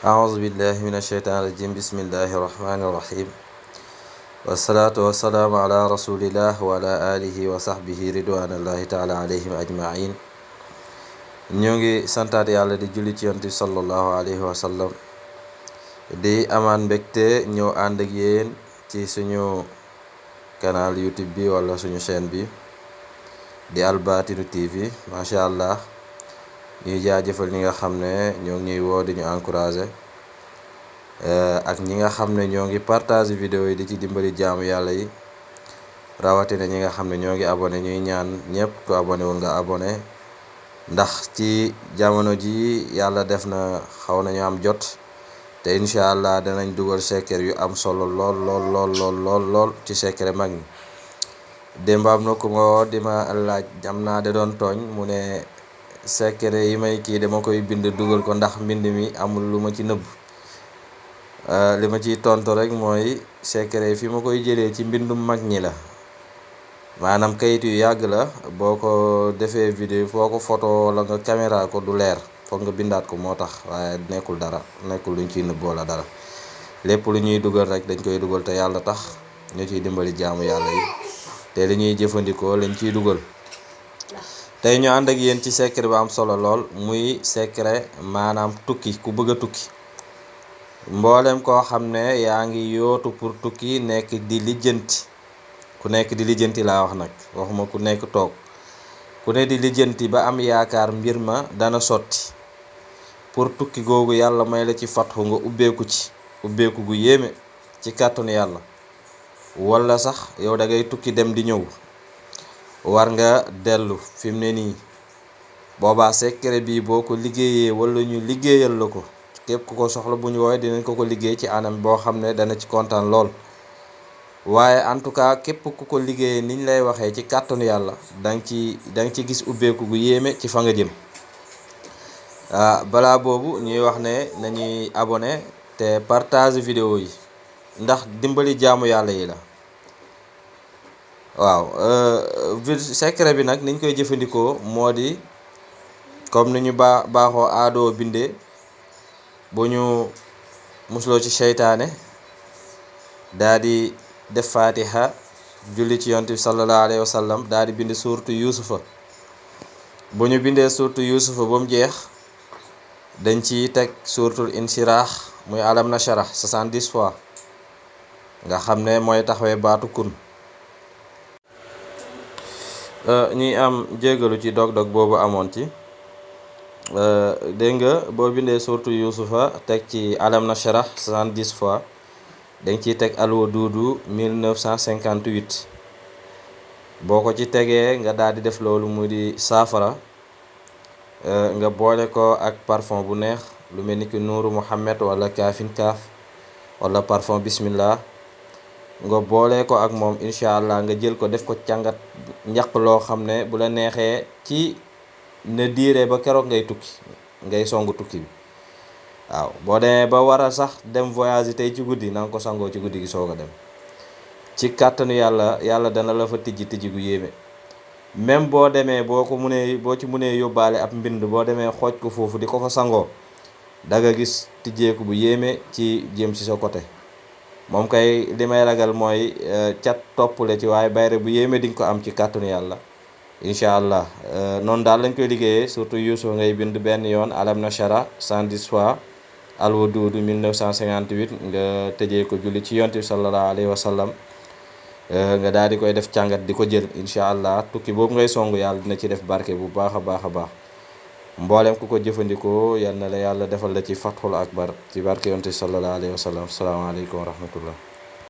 أعوذ بالله من الشيطان الرجيم. بسم الله الرحمن الرحيم. والصلاة والسلام على رسول الله وعلى آله وصحبه رضوان الله تعالى عليهم أجمعين. نيونغي سانتاتي على دي جولي تيونتي صلى الله عليه وسلم. دي أمان بكتي نيو أندجين تي سنيو كانال يوتيوب بي ولا سنيو شين بي. دي الباتينو تي في. ما شاء الله. Ñuy jaajëfal ñi nga xam ne ñoo ngi ñuy woo di ñu encouragé ak ñi nga xam ñoo ngi partage vidéo yi di ci dimbali jaamu yàlla yi. Rawatina ñi nga xam ne ñoo ngi abonné ñuy ñaan ñëpp ku abonné wul nga abonné. Ndax ci jamono ji yàlla def na xaw nañu am jot te incha danañ dugal secret yu am solo lool lool lool lool lool lool ci secret mag ñi. Démb am na ku ma laaj am naa de doon tooñ secret yi may kii dama koy bind dugal ko ndax mbind mi amul lu ma ci nëbb. Li ma ciy tontu rek mooy secret yi fi ma koy jëlee ci mbindum mag ñi la. Maanaam kayit yu yàgg la boo ko defee vidéo foo ko photo wala nga caméra ko du leer foog nga bindaat ko moo tax waaye nekkul dara nekkul luñ ciy nëbb wala dara. Lépp lu ñuy rek dañ koy dugal te yàlla tax ñu ciy dimbali jaamu yàlla yi. Te li ñuy lañ ciy dugal tey ñu ànd ak yéen ci secret bu am solo lool muy secret maanaam tukki ku bëgg a tukki. Mboolem koo xam ne yaa ngi yootu pour tukki nekk di lijjanti. Ku nekk di lijjanti laa wax nag waxuma ku nekk toog. Ku ne di lijjanti ba am yaakaar mbir ma dana sotti. Pour tukki googu yàlla may la ci fatxu nga ubbeeku ci ubbeeku gu yéeme ci kàttanu yàlla. Wala sax yow da ngay tukki dem di war nga dellu fi mu ne secret bi boo ko liggéeyee wala ñu liggéeyal la ko képp ku ko soxla bu ñu woowee dinañ ko ko liggéey ci anam boo xam ne dana ci kontaan lool. Waaye en tout cas képp ku ko liggéeyee niñ lay waxee ci kàttanu yàlla danga ci danga ci gis ubbeeku gu yéeme ci fa nga jëm. Ah balaa boobu ñuy wax ne nañuy te partage vidéo yi ndax dimbali jaamu yàlla yi la waaw euh, secret bi nag niñ koy jëfandikoo moo di comme ni ñu baa baaxoo aadoo bindee bu ñu musloo ci seytaane daa di def fatiha julli ci yonent bi sallallahu alayhi wa sallam daa di bind suurtu yuusufa. Bu ñu bindee suurtu yuusufa ba mu jeex dañ ci teg suurtul insiraax muy alam na 70 fois nga xam ne mooy taxawee baatu kun. Ñuy am jégalu ci dog-dog boobu amoon ci. Dégg nga boo bindee suurtu yuusufa teg ci alam nasharah 70 fois dañ ciy teg alwa duudu 1958 boo ko ci tegee nga daal di def loolu mu di saafara nga boole ko ak parfum bu neex lu mel ki nuuru muhammad wala kaafin kaaf wala parfum bismillah nga boole ko ak moom incha allah nga jël ko def ko càngat njaq loo xam ne bu la neexee ci na diire ba keroog ngay tukki ngay songu tukki bi. Waaw ba sax dem voyage tey ci guddi na ko sangoo ci guddi gi soog dem. Ci kàttanu yàlla yàlla dana la fa tijji tijji gu yéeme. Même boo demee boo ko munee boo ci munee yóbbaale ab mbind boo demee xooj ko foofu di ko fa sangoo da gis tijjeeku bu yéeme ci jëm ci sa côté moom kay li may ragal mooy cat toppule ci waaye bayre bu yéeme di ko am ci kàttanu yàlla. Incha allah noonu daal lañ koy liggéeyee surtout yuusuf ngay bind benn yoon alam nashara 110 fois alwa duudu 1958 nga tëjee ko julli ci yonent bi sallallahu alayhi wa sallam. Nga daal di koy def càngat di ko jël incha allah tukki boobu ngay songu yàlla dina ci def barke bu baax mboolem ku ko jëfandikoo yal na la yàlla defal la ci fatxul akbar ci barke yonent bi sallallahu alayhi wa sallam. Asalaamaaleykum wa rahmatullah